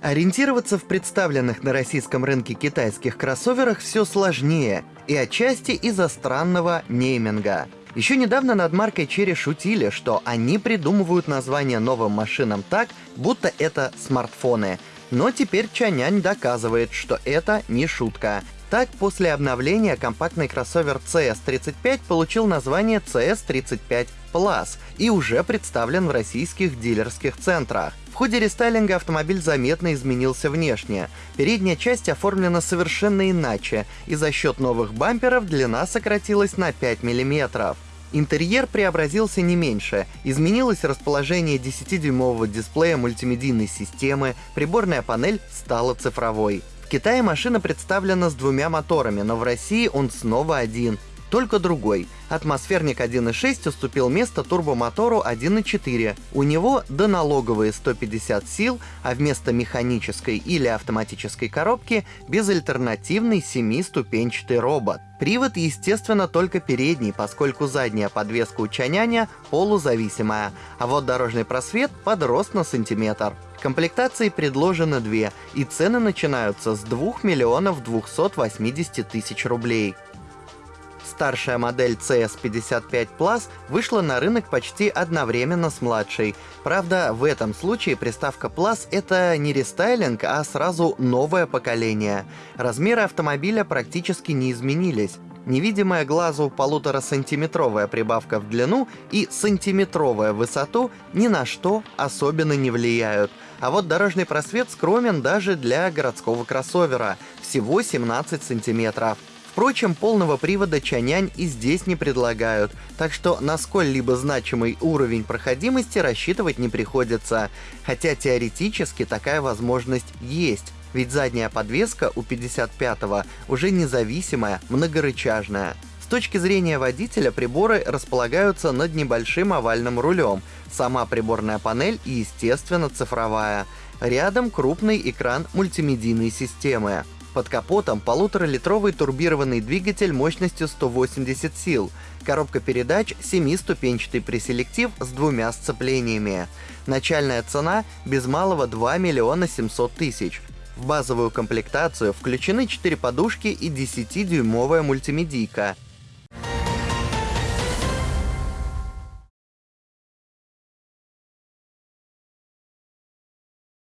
Ориентироваться в представленных на российском рынке китайских кроссоверах все сложнее, и отчасти из-за странного нейминга. Еще недавно над маркой Cherry шутили, что они придумывают название новым машинам так, будто это смартфоны. Но теперь Чанянь доказывает, что это не шутка. Так, после обновления компактный кроссовер CS35 получил название CS35 Plus и уже представлен в российских дилерских центрах. В ходе рестайлинга автомобиль заметно изменился внешне. Передняя часть оформлена совершенно иначе, и за счет новых бамперов длина сократилась на 5 мм. Интерьер преобразился не меньше. Изменилось расположение 10-дюймового дисплея мультимедийной системы, приборная панель стала цифровой. В Китае машина представлена с двумя моторами, но в России он снова один только другой. Атмосферник 1.6 уступил место турбомотору 1.4. У него доналоговые 150 сил, а вместо механической или автоматической коробки безальтернативный 7-ступенчатый робот. Привод, естественно, только передний, поскольку задняя подвеска у Чаняня полузависимая, а вот дорожный просвет подрос на сантиметр. Комплектации предложено две, и цены начинаются с 2 миллионов 280 тысяч рублей. Старшая модель CS55 Plus вышла на рынок почти одновременно с младшей. Правда, в этом случае приставка Plus — это не рестайлинг, а сразу новое поколение. Размеры автомобиля практически не изменились. Невидимая глазу полутора-сантиметровая прибавка в длину и сантиметровая высоту ни на что особенно не влияют. А вот дорожный просвет скромен даже для городского кроссовера — всего 17 сантиметров. Впрочем, полного привода Чанянь и здесь не предлагают, так что на сколь-либо значимый уровень проходимости рассчитывать не приходится, хотя теоретически такая возможность есть, ведь задняя подвеска у 55-го уже независимая, многорычажная. С точки зрения водителя приборы располагаются над небольшим овальным рулем, сама приборная панель естественно цифровая. Рядом крупный экран мультимедийной системы. Под капотом полуторалитровый турбированный двигатель мощностью 180 сил, коробка передач 7-ступенчатый преселектив с двумя сцеплениями. Начальная цена без малого 2 миллиона 700 тысяч. В базовую комплектацию включены 4 подушки и 10-дюймовая мультимедийка –